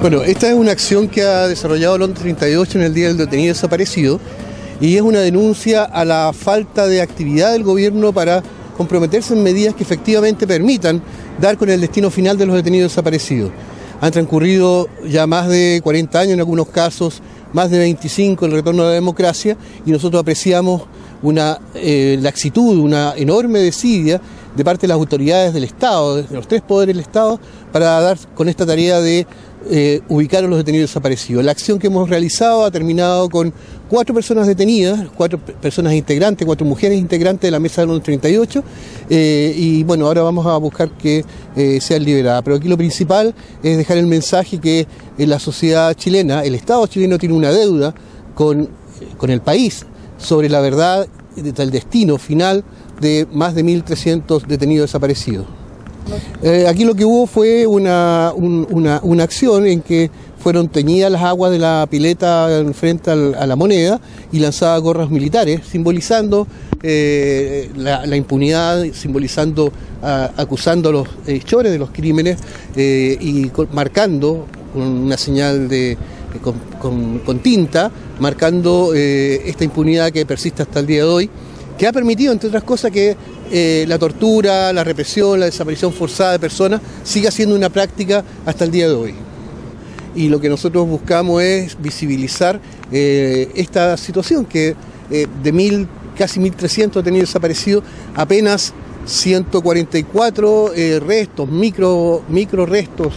Bueno, esta es una acción que ha desarrollado Londres 38 en el Día del Detenido Desaparecido y es una denuncia a la falta de actividad del gobierno para comprometerse en medidas que efectivamente permitan dar con el destino final de los detenidos desaparecidos. Han transcurrido ya más de 40 años en algunos casos, más de 25 el retorno a la democracia y nosotros apreciamos una eh, laxitud, una enorme desidia de parte de las autoridades del Estado, de los tres poderes del Estado, para dar con esta tarea de eh, ubicar a los detenidos desaparecidos. La acción que hemos realizado ha terminado con cuatro personas detenidas, cuatro personas integrantes, cuatro mujeres integrantes de la mesa de los 38, eh, y bueno, ahora vamos a buscar que eh, sean liberadas. Pero aquí lo principal es dejar el mensaje que la sociedad chilena, el Estado chileno tiene una deuda con, con el país sobre la verdad del destino final de más de 1.300 detenidos desaparecidos. Eh, aquí lo que hubo fue una, una, acción en que fueron teñidas las aguas de la pileta frente a la moneda y lanzadas gorras militares, simbolizando eh, la, impunidad, simbolizando, acusando a los hechores de los crímenes eh, y marcando con una señal de, con, con tinta, marcando esta impunidad que persiste hasta el día de hoy que ha permitido, entre otras cosas, que eh, la tortura, la represión, la desaparición forzada de personas siga siendo una práctica hasta el día de hoy. Y lo que nosotros buscamos es visibilizar eh, esta situación, que eh, de mil, casi 1.300 tenido desaparecido, apenas 144 restos, micro, micro restos,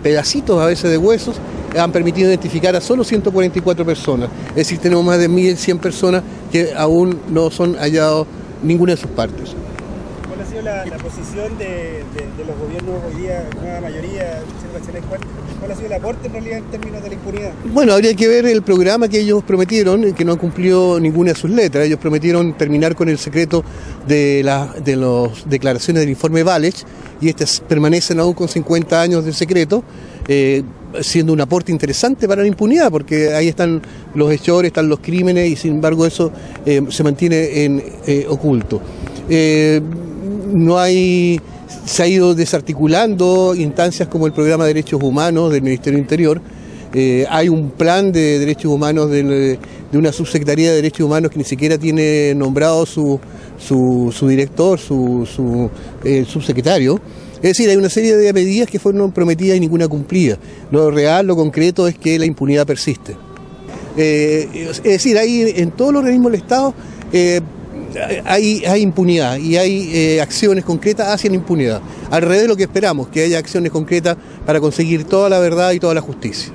pedacitos a veces de huesos, han permitido identificar a solo 144 personas. Es decir, tenemos más de 1.100 personas que aún no son hallados ninguna de sus partes. ¿Cuál ha sido la, posición de, los gobiernos hoy día, nueva mayoría, ¿Cuál, ¿Cuál ha sido el aporte en realidad en términos de la impunidad? Bueno, habría que ver el programa que ellos prometieron, que no han cumplido ninguna de sus letras. Ellos prometieron terminar con el secreto de, las de las declaraciones del informe Valech y estas permanecen aún con 50 años de secreto. Eh, siendo un aporte interesante para la impunidad, porque ahí están los hechores, están los crímenes y sin embargo eso eh, se mantiene en eh, oculto. Eh, no hay, se ha ido desarticulando instancias como el programa de derechos humanos del Ministerio Interior. hay un plan de derechos humanos de, una subsecretaría de derechos humanos que ni siquiera tiene nombrado su, su, director, su, su subsecretario. Es decir, hay una serie de medidas que fueron prometidas y ninguna cumplida. Lo real, lo concreto es que la impunidad persiste. Eh, es decir, hay en todos los organismos del Estado eh, hay, impunidad y hay eh, acciones concretas hacia la impunidad. Al revés de lo que esperamos, que haya acciones concretas para conseguir toda la verdad y toda la justicia.